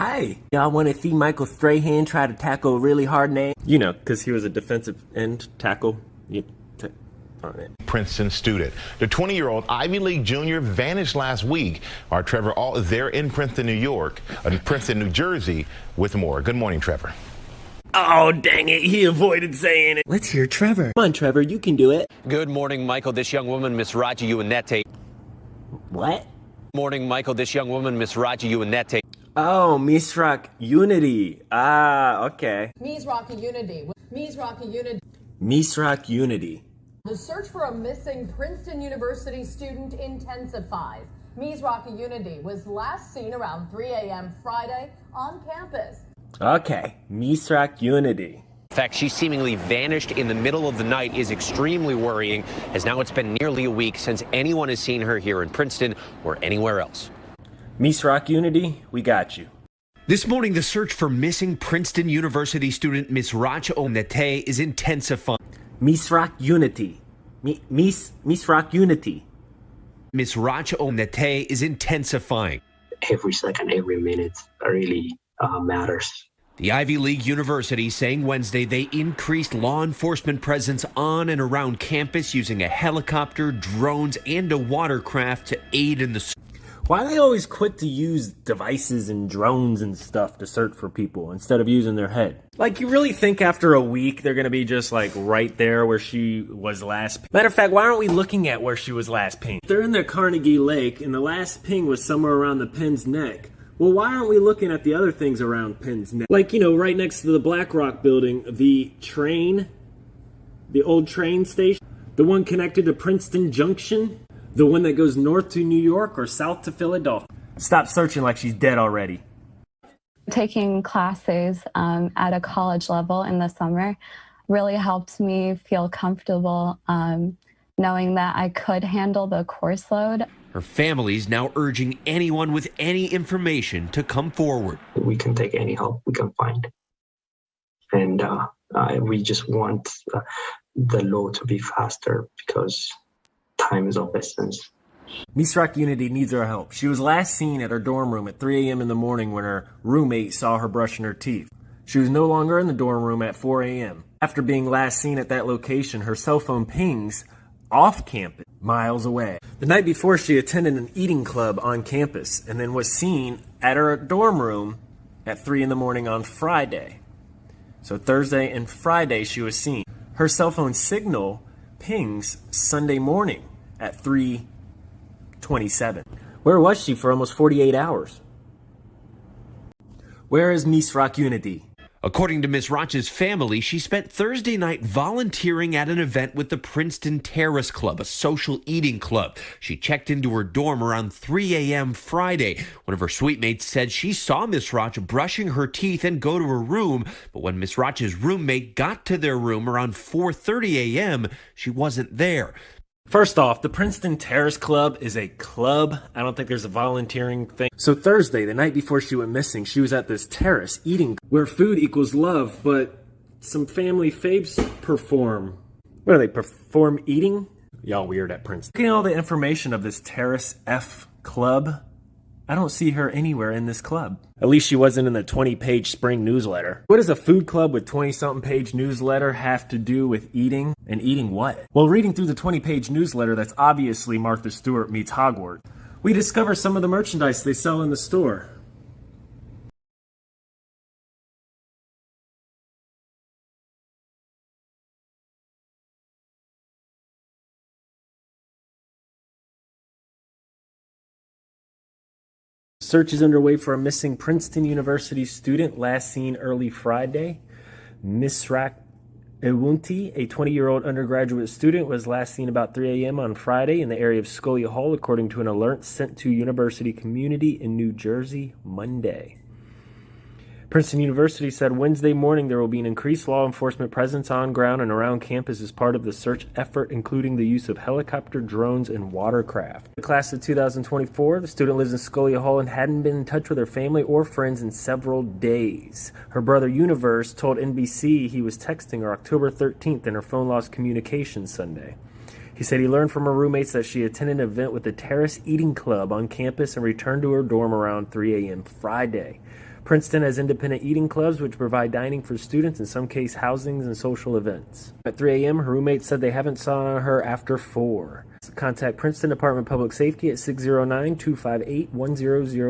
Hi. Y'all want to see Michael Strahan try to tackle a really hard name? You know, because he was a defensive end tackle. You on it. Princeton student. The 20-year-old Ivy League junior vanished last week. Our Trevor Ault is there in Princeton, New York, in Princeton, New Jersey, with more. Good morning, Trevor. Oh, dang it. He avoided saying it. Let's hear Trevor. Come on, Trevor. You can do it. Good morning, Michael. This young woman, Miss Raji Uinete. What? Morning, Michael. This young woman, Miss Raji Uinete. Oh, Misrak Unity. Ah, okay. Mizrachi Unity. Mizrachi Unity. Misrak Unity. The search for a missing Princeton University student intensifies. Mizrachi Unity was last seen around 3 a.m. Friday on campus. Okay, Misrak Unity. In fact, she seemingly vanished in the middle of the night is extremely worrying, as now it's been nearly a week since anyone has seen her here in Princeton or anywhere else. Misrak Unity, we got you. This morning, the search for missing Princeton University student Miss Racha Onete is intensifying. Misrak Unity. Mi Mis Misrak Unity. Miss Racha Onete is intensifying. Every second, every minute really uh, matters. The Ivy League University saying Wednesday they increased law enforcement presence on and around campus using a helicopter, drones, and a watercraft to aid in the. Why they always quit to use devices and drones and stuff to search for people instead of using their head? Like, you really think after a week they're gonna be just like right there where she was last? Matter of fact, why aren't we looking at where she was last pinged? They're in the Carnegie Lake, and the last ping was somewhere around the Penns Neck. Well, why aren't we looking at the other things around Penn's neck? Like, you know, right next to the BlackRock building, the train, the old train station, the one connected to Princeton Junction, the one that goes north to New York or south to Philadelphia. Stop searching like she's dead already. Taking classes um, at a college level in the summer really helped me feel comfortable um, knowing that I could handle the course load. Her family's now urging anyone with any information to come forward. We can take any help we can find. And uh, uh, we just want uh, the law to be faster because time is of essence. Misrak Unity needs our help. She was last seen at her dorm room at 3 a.m. in the morning when her roommate saw her brushing her teeth. She was no longer in the dorm room at 4 a.m. After being last seen at that location, her cell phone pings off campus, miles away. The night before, she attended an eating club on campus and then was seen at her dorm room at 3 in the morning on Friday. So Thursday and Friday, she was seen. Her cell phone signal pings Sunday morning at 3:27. Where was she for almost 48 hours? Where is Misrak Unity? According to Misrach's family, she spent Thursday night volunteering at an event with the Princeton Terrace Club, a social eating club. She checked into her dorm around 3 a.m. Friday. One of her suite mates said she saw Misrach brushing her teeth and go to her room, but when Misrach's roommate got to their room around 4:30 a.m., she wasn't there. First off, the Princeton Terrace Club is a club. I don't think there's a volunteering thing. So Thursday, the night before she went missing, she was at this terrace eating where food equals love, but some family faves perform. What do they perform eating? Y'all weird at Princeton. At all the information of this Terrace F Club, I don't see her anywhere in this club. At least she wasn't in the 20 page spring newsletter. What does a food club with 20 something page newsletter have to do with eating? And eating what? Well, reading through the 20 page newsletter, that's obviously Martha Stewart meets Hogwarts. We discover some of the merchandise they sell in the store. Search is underway for a missing Princeton University student last seen early Friday. Misrach Ewunetie, a 20-year-old undergraduate student, was last seen about 3 a.m. on Friday in the area of Scully Hall, according to an alert sent to university community in New Jersey Monday. Princeton University said Wednesday morning there will be an increased law enforcement presence on ground and around campus as part of the search effort, including the use of helicopter, drones, and watercraft. The class of 2024, the student lives in Scully Hall and hadn't been in touch with her family or friends in several days. Her brother Universe told NBC he was texting her October 13th and her phone lost communication Sunday. He said he learned from her roommates that she attended an event with the Terrace Eating Club on campus and returned to her dorm around 3 a.m. Friday. Princeton has independent eating clubs which provide dining for students, in some case housings and social events. At 3 a.m., her roommates said they haven't saw her after 4. Contact Princeton Department of Public Safety at 609 258 1000.